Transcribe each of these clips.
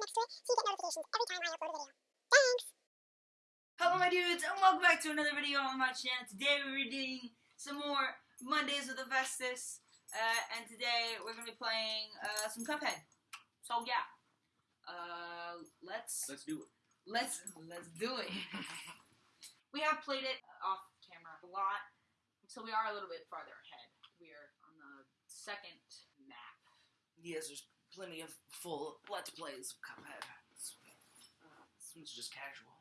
next to it so you get notifications every time I upload a video. Thanks! Hello my dudes and welcome back to another video on my channel. Today we're doing some more Mondays with Avestus uh, and today we're going to be playing uh, some Cuphead. So yeah, uh, let's Let's do it. let's let's do it. we have played it off camera a lot, so we are a little bit farther ahead. We are on the second map. Yes, there's plenty of full Let's Plays of Cuphead. This one's just casual.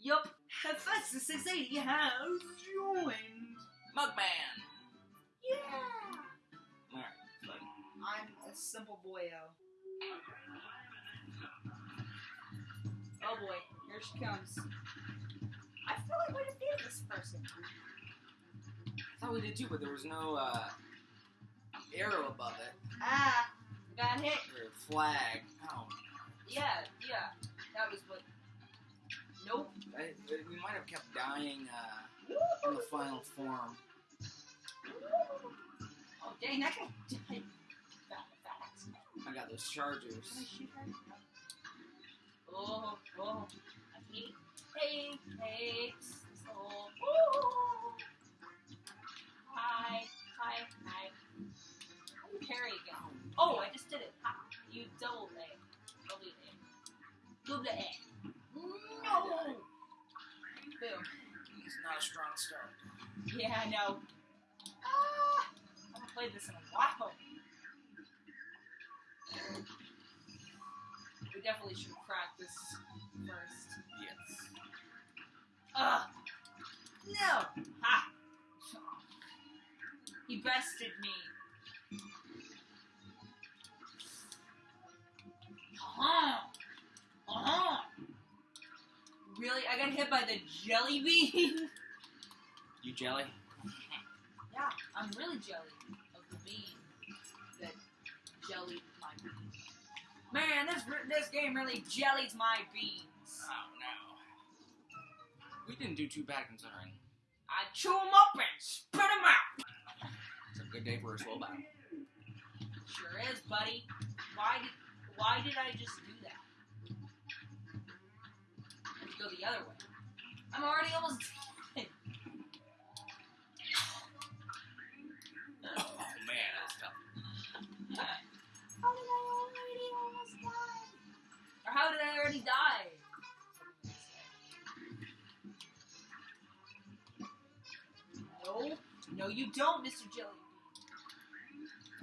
Yup, Hephaestus 680 has joined. Mugman! Yeah. Alright, I'm a simple boyo. Oh boy, here she comes. I feel like we defeated this person. I thought we did too, but there was no uh, arrow above it. Ah, got hit. Or flag. Oh, Yeah, yeah, that was what. Nope. I, we might have kept dying uh, in the final form. Oh dang, that guy died fast. I got those Can I chargers. shoot her? Oh, oh. I hate, hate, hate Yeah, I know. Ah, I haven't played this in a while. We definitely should practice first. Yes. Ugh! No! Ha! He bested me. Uh-huh! Uh-huh! Really? I got hit by the jelly bean? You jelly? Yeah, I'm really jelly of the bean that jellied my beans. Man, this this game really jellies my beans. Oh no. We didn't do too bad considering. I chew them up and spit them out. It's a good day for a slow battle. Sure is, buddy. Why did why did I just do that? I have to go the other way. I'm already almost how did I already die? No, no, you don't, Mr. Jelly.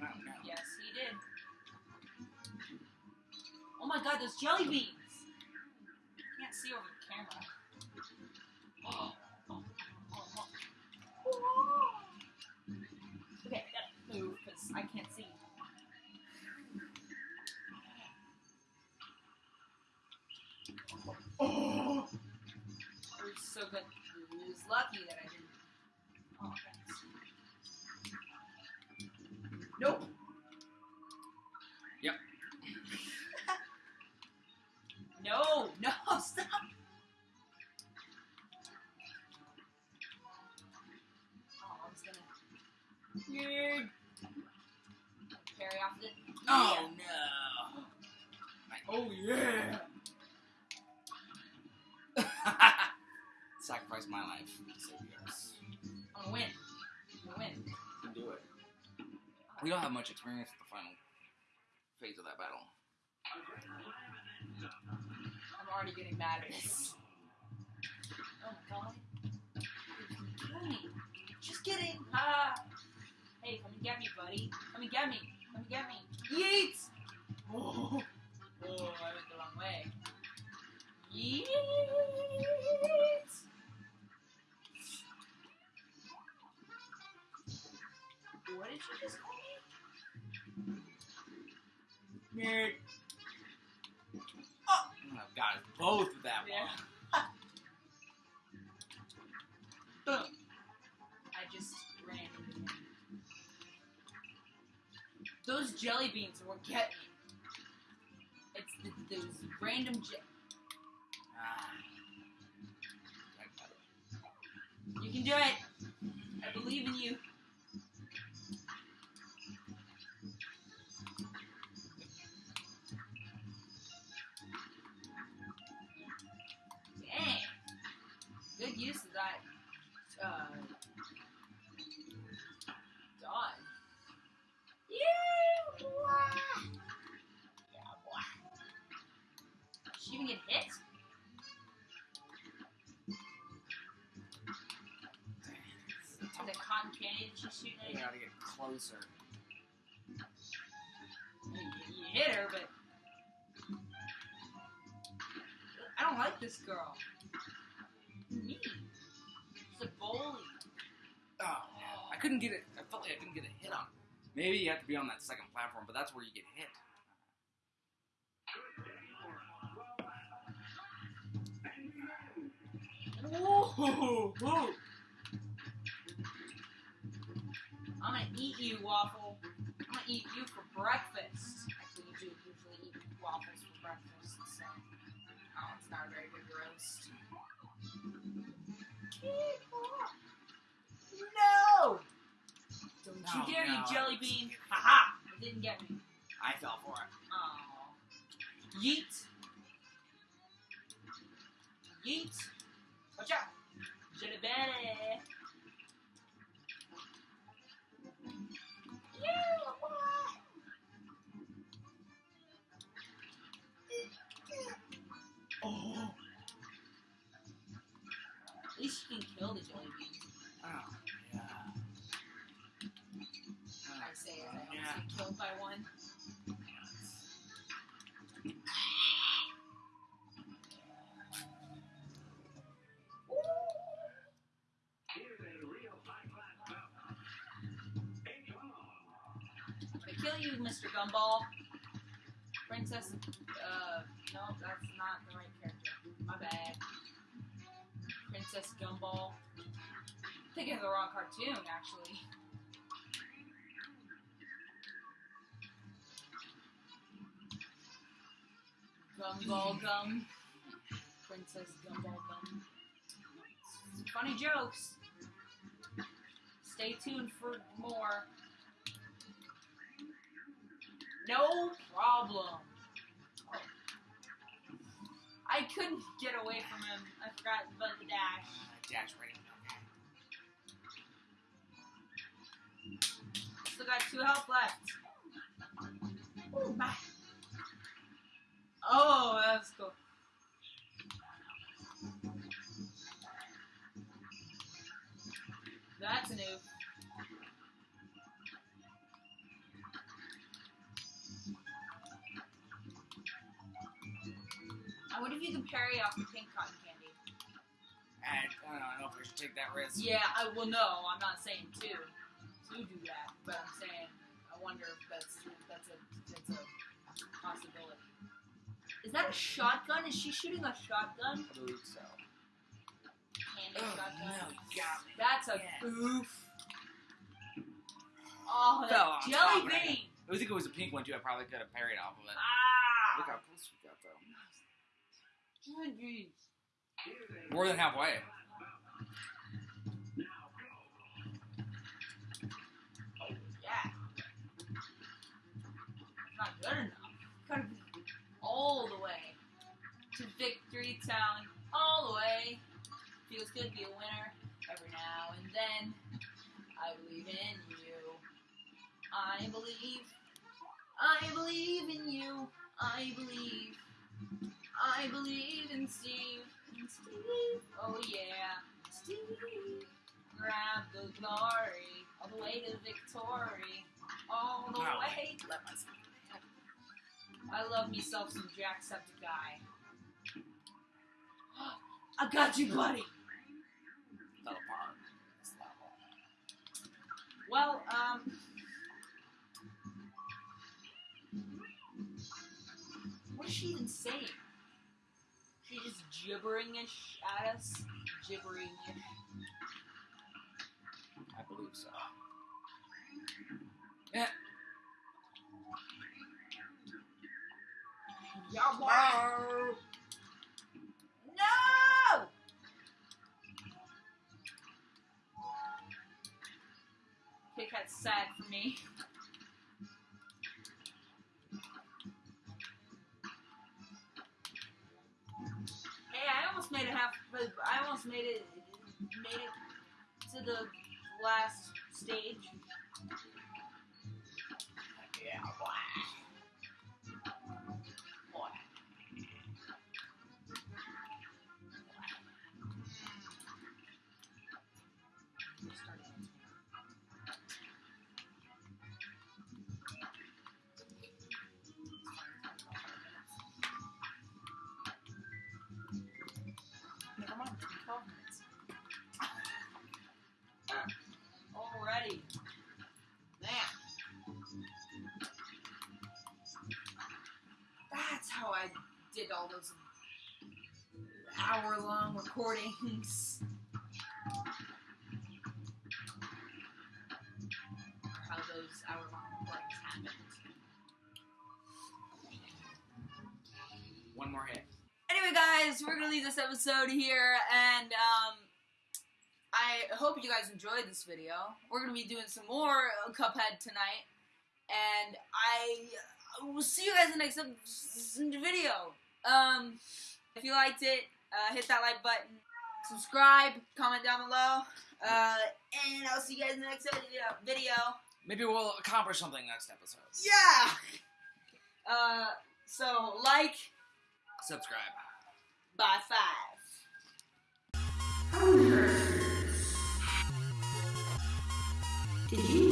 Oh no. Yes, he did. Oh my god, those jelly beans! Can't see over the camera. Oh, oh, oh, oh. Okay, I gotta move because I can't see. Oh! It was so good. It was lucky that I didn't. Oh. Nope. Yep. no, no, stop. Oh, I was gonna. Carry off the. Oh no. Oh yeah. Sacrifice my life. to save yours. I'm gonna win. I'm gonna win. You can do it. We don't have much experience with the final phase of that battle. I'm already getting mad at this. Oh my god. Just kidding. Ah. Hey, come and get me, buddy. Come and get me. Come and get me. Yeet! Oh, oh I went the wrong way. Yeet! Nerd. Oh, I've got both with that Yeah. one. I just ran. Those jelly beans are what get me. It's the, those random je- Ah. I got it. You can do it. I believe in you. use that uh, dawn. Yeah, boy. Yeah, boy. She even get hit. The cotton candy that she's shooting at? You gotta get closer. You hit her, but I don't like this girl. Couldn't get it. I felt like I couldn't get a hit on. it. Maybe you have to be on that second platform, but that's where you get hit. Ooh. I'm gonna eat you, waffle. I'm gonna eat you for breakfast. Actually, you do usually eat waffles for breakfast, so oh, it's not a very good roast. No! You dare, no, you jelly bean! Haha! It didn't get me. I fell for it. Oh. Yeet. Yeet. Watch out. Jelly belly. Oh. At least you can kill the jelly bean. Oh, yeah. I kill you, Mr. Gumball. Princess, uh, no, that's not the right character. My bad. Princess Gumball. I Thinking of the wrong cartoon, actually. Gumball Gum. Princess Gumball Gum. Funny jokes. Stay tuned for more. No problem. Oh. I couldn't get away from him. I forgot about the dash. Uh, dash right. Okay. Still got two health left. Ooh, my. Oh, that's cool. That's a noob. I wonder if you can parry off the pink cotton candy. And I don't know if we should take that risk. Yeah, I will know. I'm not saying to to do that, but I'm saying I wonder if that's that's a that's a possibility. Is that a shotgun? Is she shooting a shotgun? I believe so. Candy Oh, shotgun. no. That's a Yeah. goof. Oh, that jelly top of it. bean. I think it was a pink one too. I probably could have parried off of it. Look Ah. how close we got though. Jeez. More than halfway. Yeah. Not good enough. All the way to Victory Town. All the way. Feels good to be a winner every now and then. I believe in you. I believe. I believe in you. I believe. I believe in Steve. In Steve. Oh yeah. Steve. Grab the glory. All the way to victory. All the Wow. way. Let myself. I love myself some Jacksepticeye. I got you, buddy. Fell apart. This level. Well, um. What is she even saying? She just gibbering-ish at us? Gibbering-ish. I believe so. Yeah. Boy. No! Kit Kat's sad for me. Hey, I almost made it half. I almost made it. Made it to the last stage. I did all those hour long recordings. Or how those hour long recordings happened. One more hit. Anyway, guys, we're gonna leave this episode here, and um, I hope you guys enjoyed this video. We're gonna be doing some more Cuphead tonight, and I we'll see you guys in the next video. Um, if you liked it, uh, hit that like button. Subscribe, comment down below, uh, and I'll see you guys in the next video. Maybe we'll accomplish something next episode. Yeah! Uh, so, like. Subscribe. Bye five. Did you?